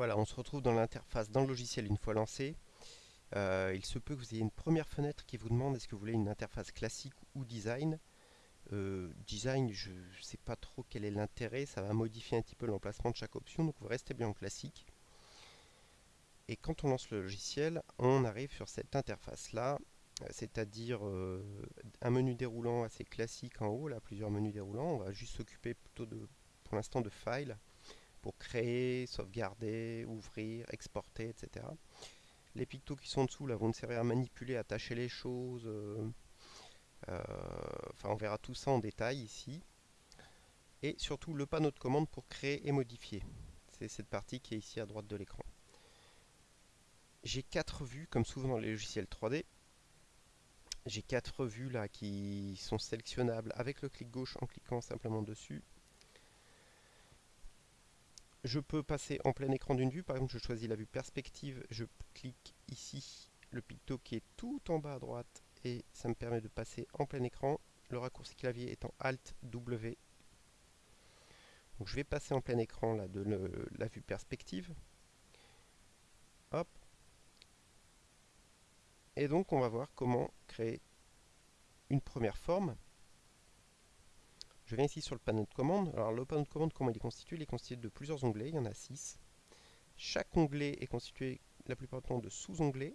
Voilà, on se retrouve dans l'interface dans le logiciel une fois lancé. Euh, il se peut que vous ayez une première fenêtre qui vous demande est-ce que vous voulez une interface classique ou design? Euh, design, je ne sais pas trop quel est l'intérêt, ça va modifier un petit peu l'emplacement de chaque option, donc vous restez bien en classique. Et quand on lance le logiciel, on arrive sur cette interface-là, c'est-à-dire euh, un menu déroulant assez classique en haut, là, plusieurs menus déroulants. On va juste s'occuper plutôt de, pour l'instant de File, pour créer, sauvegarder, ouvrir, exporter, etc. Les pictos qui sont dessous là vont nous servir à manipuler, à attacher les choses. Euh, euh, enfin, on verra tout ça en détail ici. Et surtout le panneau de commande pour créer et modifier. C'est cette partie qui est ici à droite de l'écran. J'ai quatre vues, comme souvent dans les logiciels 3D. J'ai quatre vues là qui sont sélectionnables avec le clic gauche en cliquant simplement dessus je peux passer en plein écran d'une vue. Par exemple, je choisis la vue perspective, je clique ici le picto qui est tout en bas à droite et ça me permet de passer en plein écran. Le raccourci clavier étant Alt W. Je vais passer en plein écran de la vue perspective. Hop. Et donc on va voir comment créer une première forme. Je viens ici sur le panneau de commande. Alors le panneau de commande, comment il est constitué? Il est constitué de plusieurs onglets, il y en a 6. Chaque onglet est constitué la plupart du temps de sous-onglets.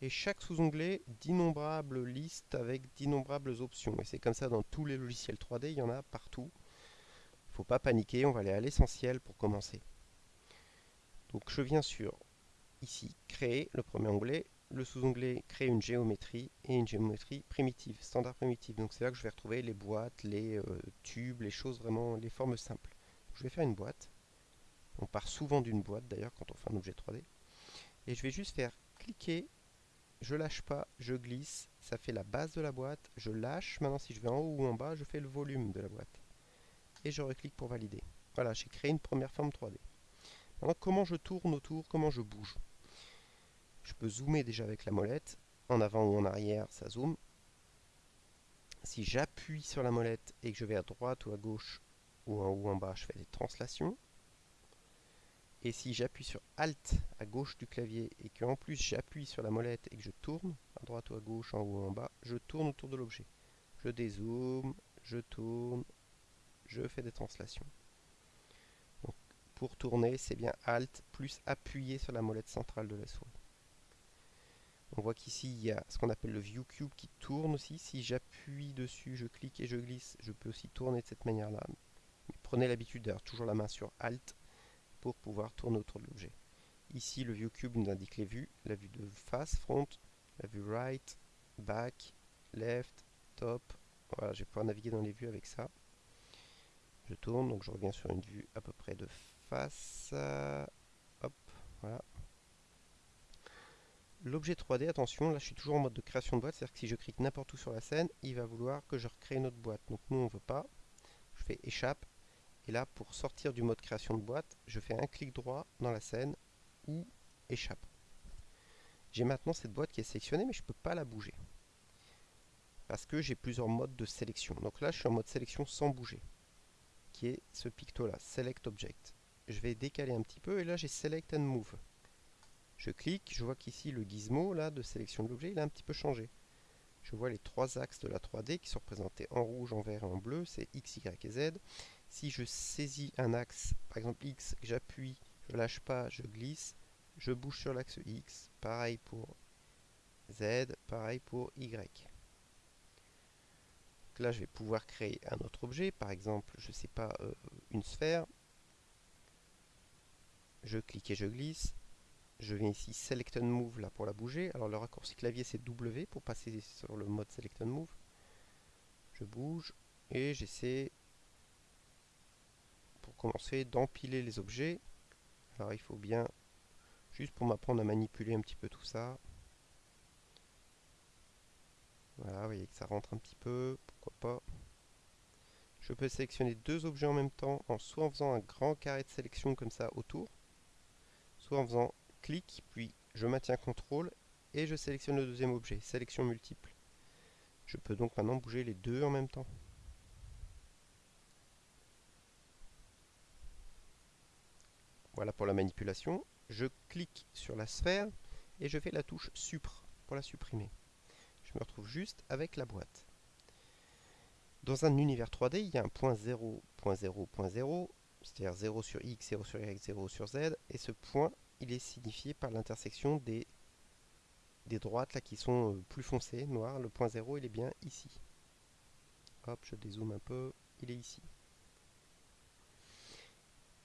Et chaque sous-onglet d'innombrables listes avec d'innombrables options. Et c'est comme ça dans tous les logiciels 3D, il y en a partout. Il ne faut pas paniquer, on va aller à l'essentiel pour commencer. Donc je viens sur ici, créer le premier onglet, le sous-onglet créer une géométrie et une géométrie primitive, standard primitive. Donc c'est là que je vais retrouver les boîtes, les euh, tubes, les choses vraiment, les formes simples. je vais faire une boîte. On part souvent d'une boîte d'ailleurs quand on fait un objet 3D. Et je vais juste faire cliquer, je lâche pas, je glisse, ça fait la base de la boîte, je lâche, maintenant si je vais en haut ou en bas, je fais le volume de la boîte. Et je reclique pour valider. Voilà, j'ai créé une première forme 3D. Maintenant comment je tourne autour, comment je bouge? Je peux zoomer déjà avec la molette. En avant ou en arrière, ça zoome. Si j'appuie sur la molette et que je vais à droite ou à gauche ou en haut ou en bas, je fais des translations. Et si j'appuie sur Alt à gauche du clavier et qu'en plus j'appuie sur la molette et que je tourne à droite ou à gauche, en haut ou en bas, je tourne autour de l'objet. Je dézoome, je tourne, je fais des translations. pour tourner, c'est bien Alt plus appuyer sur la molette centrale de la souris. On voit qu'ici, il y a ce qu'on appelle le View Cube qui tourne aussi. Si j'appuie dessus, je clique et je glisse, je peux aussi tourner de cette manière-là. Prenez l'habitude d'avoir toujours la main sur Alt pour pouvoir tourner autour de l'objet. Ici, le View Cube nous indique les vues, la vue de face, front, la vue right, back, left, top. Voilà, je vais pouvoir naviguer dans les vues avec ça. Je tourne, donc je reviens sur une vue à peu près de face. Hop, voilà. L'objet 3D, attention, là je suis toujours en mode de création de boîte, c'est-à-dire que si je clique n'importe où sur la scène, il va vouloir que je recrée une autre boîte. Donc nous on ne veut pas, je fais échappe, et là pour sortir du mode création de boîte, je fais un clic droit dans la scène ou échappe. J'ai maintenant cette boîte qui est sélectionnée, mais je ne peux pas la bouger. Parce que j'ai plusieurs modes de sélection. Donc là je suis en mode sélection sans bouger, qui est ce picto là, Select Object. Je vais décaler un petit peu, et là j'ai Select and Move. Je clique, je vois qu'ici le gizmo là, de sélection de l'objet, il a un petit peu changé. Je vois les trois axes de la 3D qui sont représentés en rouge, en vert et en bleu, c'est X, Y et Z. Si je saisis un axe, par exemple X, j'appuie, je lâche pas, je glisse, je bouge sur l'axe X, pareil pour Z, pareil pour Y. là, je vais pouvoir créer un autre objet, par exemple, je sais pas, euh, une sphère. Je clique et je glisse, je viens ici Select and Move là pour la bouger. Alors le raccourci clavier c'est W pour passer sur le mode Select and Move. Je bouge et j'essaie pour commencer d'empiler les objets. Alors il faut bien, juste pour m'apprendre à manipuler un petit peu tout ça. Voilà, vous voyez que ça rentre un petit peu, pourquoi pas. Je peux sélectionner deux objets en même temps, en soit en faisant un grand carré de sélection comme ça autour, soit en faisant puis je maintiens CTRL et je sélectionne le deuxième objet, sélection multiple. Je peux donc maintenant bouger les deux en même temps. Voilà pour la manipulation. Je clique sur la sphère et je fais la touche Supre pour la supprimer. Je me retrouve juste avec la boîte. Dans un univers 3D, il y a un point 0, point 0, point 0, c'est-à-dire 0 sur x, 0 sur y, 0 sur z, et ce point, il est signifié par l'intersection des, droites qui sont euh, plus foncées, noires. Le point 0, il est bien ici. Hop, je dézoome un peu, il est ici.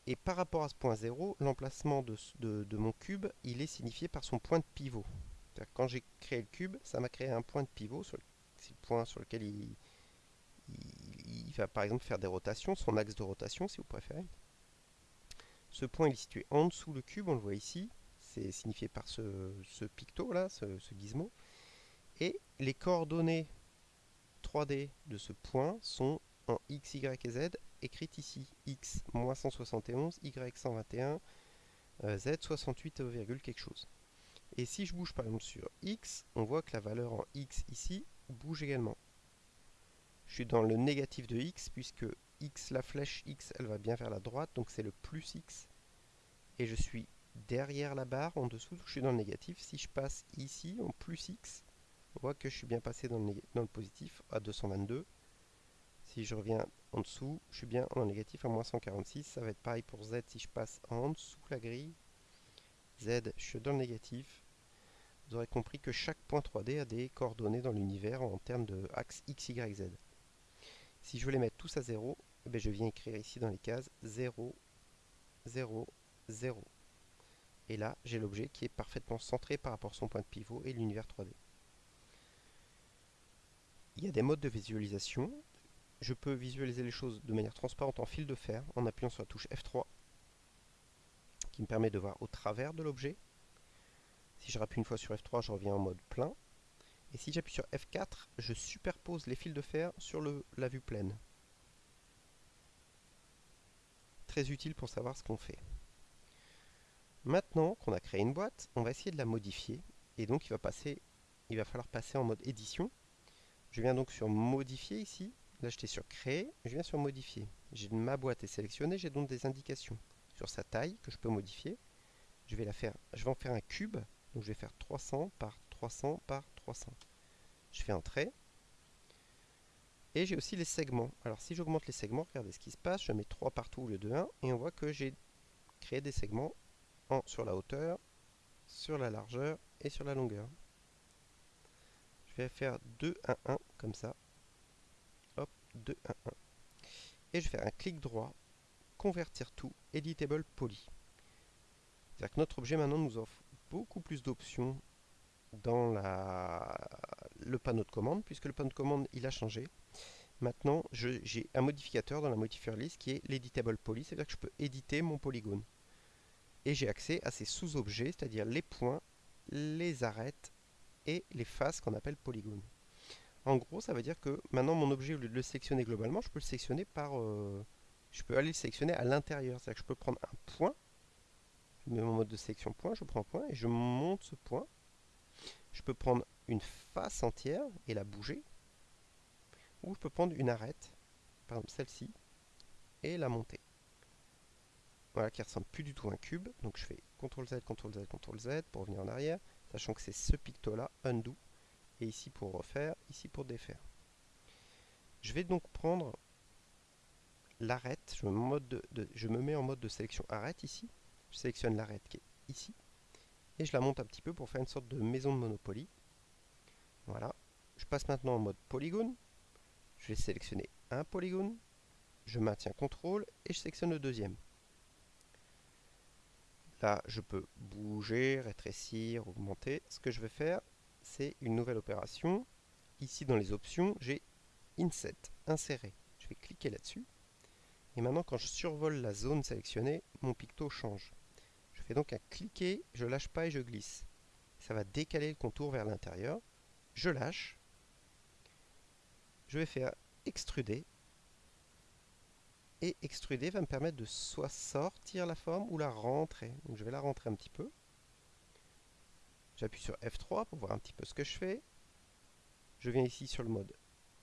Et par rapport à ce point 0, l'emplacement de, mon cube, il est signifié par son point de pivot. Quand j'ai créé le cube, ça m'a créé un point de pivot, c'est le point sur lequel il, va par exemple faire des rotations, son axe de rotation si vous préférez. Ce point est situé en dessous le cube, on le voit ici, c'est signifié par ce, picto là, ce, gizmo. Et les coordonnées 3D de ce point sont en x, y et z, écrites ici. x, moins 171, y 121, z 68, quelque chose. Et si je bouge par exemple sur x, on voit que la valeur en x ici bouge également je suis dans le négatif de x, puisque x, la flèche x, elle va bien vers la droite, donc c'est le plus x. Et je suis derrière la barre, en dessous, je suis dans le négatif. Si je passe ici, en plus x, on voit que je suis bien passé dans le, dans le positif à 222. Si je reviens en dessous, je suis bien le négatif à moins 146. Ça va être pareil pour z si je passe en dessous la grille. z, je suis dans le négatif. Vous aurez compris que chaque point 3D a des coordonnées dans l'univers en termes de axe x, y, z. Si je veux les mettre tous à 0, eh ben, je viens écrire ici dans les cases 0, 0, 0. Et là, j'ai l'objet qui est parfaitement centré par rapport à son point de pivot et l'univers 3D. Il y a des modes de visualisation. Je peux visualiser les choses de manière transparente en fil de fer en appuyant sur la touche F3 qui me permet de voir au travers de l'objet. Si je rappuie une fois sur F3, je reviens en mode plein. Et si j'appuie sur F4, je superpose les fils de fer sur la vue pleine. Très utile pour savoir ce qu'on fait. Maintenant qu'on a créé une boîte, on va essayer de la modifier. Et donc il va, falloir passer en mode édition. Je viens donc sur modifier ici. Là j'étais sur créer, je viens sur modifier. Ma boîte est sélectionnée, j'ai donc des indications sur sa taille que je peux modifier. Je vais, la faire, je vais en faire un cube, donc je vais faire 300 par 300 par 300. Je fais un trait. Et j'ai aussi les segments. Alors si j'augmente les segments, regardez ce qui se passe. Je mets 3 partout au lieu de 1. Et on voit que j'ai créé des segments en, sur la hauteur, sur la largeur et sur la longueur. Je vais faire 2, 1, 1 comme ça. Hop, 2, 1, 1. Et je vais faire un clic droit, convertir tout, editable poly. C'est-à-dire que notre objet maintenant nous offre beaucoup plus d'options dans le panneau de commande, puisque le panneau de commande il a changé. Maintenant, j'ai un modificateur dans la modifier list qui est l'editable poly, c'est-à-dire que je peux éditer mon polygone. Et j'ai accès à ces sous-objets, c'est-à-dire les points, les arêtes et les faces qu'on appelle polygones. En gros, ça veut dire que maintenant mon objet, au lieu de le sélectionner globalement, je peux le sélectionner par... Euh, je peux aller le sélectionner à l'intérieur. C'est-à-dire que je peux prendre un point, je mets mon mode de sélection point, je prends un point et je monte ce point je peux prendre une face entière et la bouger. Ou je peux prendre une arête, par exemple celle-ci, et la monter. Voilà, qui ressemble plus du tout à un cube. Donc je fais CTRL Z, CTRL Z, CTRL Z pour revenir en arrière, sachant que c'est ce picto-là, undo, et ici pour refaire, ici pour défaire. Je vais donc prendre l'arête, je, je me mets en mode de sélection arête ici, je sélectionne l'arête qui est ici, et je la monte un petit peu pour faire une sorte de maison de Monopoly. Voilà. Je passe maintenant en mode polygone. Je vais sélectionner un polygone. Je maintiens CTRL et je sélectionne le deuxième. Là, je peux bouger, rétrécir, augmenter. Ce que je vais faire, c'est une nouvelle opération. Ici, dans les options, j'ai Inset, insérer. Je vais cliquer là-dessus. Et maintenant, quand je survole la zone sélectionnée, mon picto change. Je fais donc un cliquer, je lâche pas et je glisse. Ça va décaler le contour vers l'intérieur. Je lâche. Je vais faire extruder. Et extruder va me permettre de soit sortir la forme ou la rentrer. Donc je vais la rentrer un petit peu. J'appuie sur F3 pour voir un petit peu ce que je fais. Je viens ici sur le mode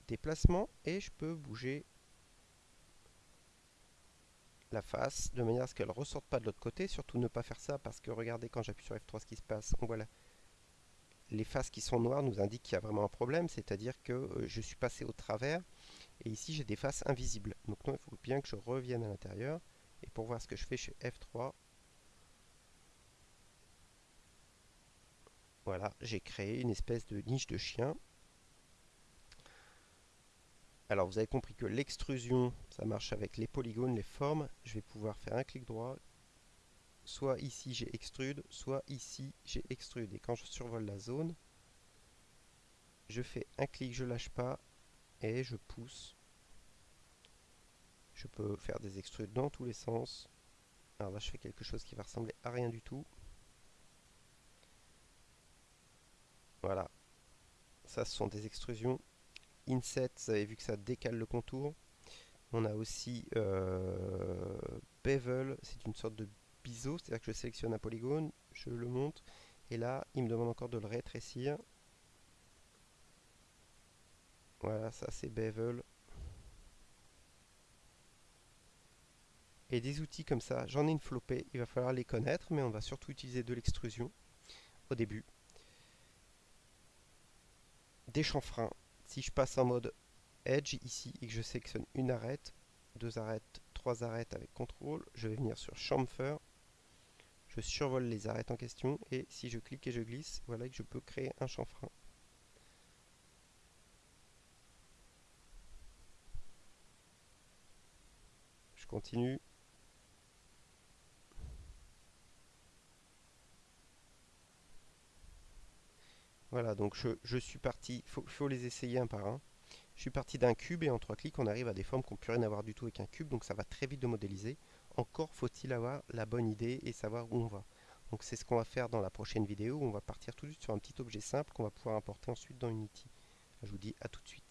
déplacement et je peux bouger la face de manière à ce qu'elle ressorte pas de l'autre côté. Surtout ne pas faire ça parce que regardez quand j'appuie sur F3 ce qui se passe. On voit les faces qui sont noires nous indiquent qu'il y a vraiment un problème, c'est-à-dire que euh, je suis passé au travers et ici j'ai des faces invisibles. Donc non, il faut bien que je revienne à l'intérieur et pour voir ce que je fais chez F3, voilà, j'ai créé une espèce de niche de chien. Alors vous avez compris que l'extrusion, ça marche avec les polygones, les formes. Je vais pouvoir faire un clic droit. Soit ici j'ai extrude, soit ici j'ai extrude. Et quand je survole la zone, je fais un clic, je lâche pas, et je pousse. Je peux faire des extrudes dans tous les sens. Alors là je fais quelque chose qui va ressembler à rien du tout. Voilà. Ça ce sont des extrusions Inset, vous avez vu que ça décale le contour. On a aussi euh, Bevel, c'est une sorte de c'est-à-dire que je sélectionne un polygone, je le monte, et là, il me demande encore de le rétrécir. Voilà, ça c'est Bevel. Et des outils comme ça, j'en ai une flopée, il va falloir les connaître, mais on va surtout utiliser de l'extrusion au début. Des chanfreins, si je passe en mode Edge ici et que je sélectionne une arête, deux arêtes, trois arêtes avec contrôle, je vais venir sur Chamfer, je survole les arêtes en question et si je clique et je glisse, voilà que je peux créer un chanfrein. Je continue. Voilà, donc je, suis parti, il faut, les essayer un par un. Je suis parti d'un cube et en trois clics, on arrive à des formes qui n'ont plus rien à du tout avec un cube, donc ça va très vite de modéliser. Encore faut-il avoir la bonne idée et savoir où on va. Donc c'est ce qu'on va faire dans la prochaine vidéo, on va partir tout de suite sur un petit objet simple qu'on va pouvoir importer ensuite dans Unity. Je vous dis à tout de suite.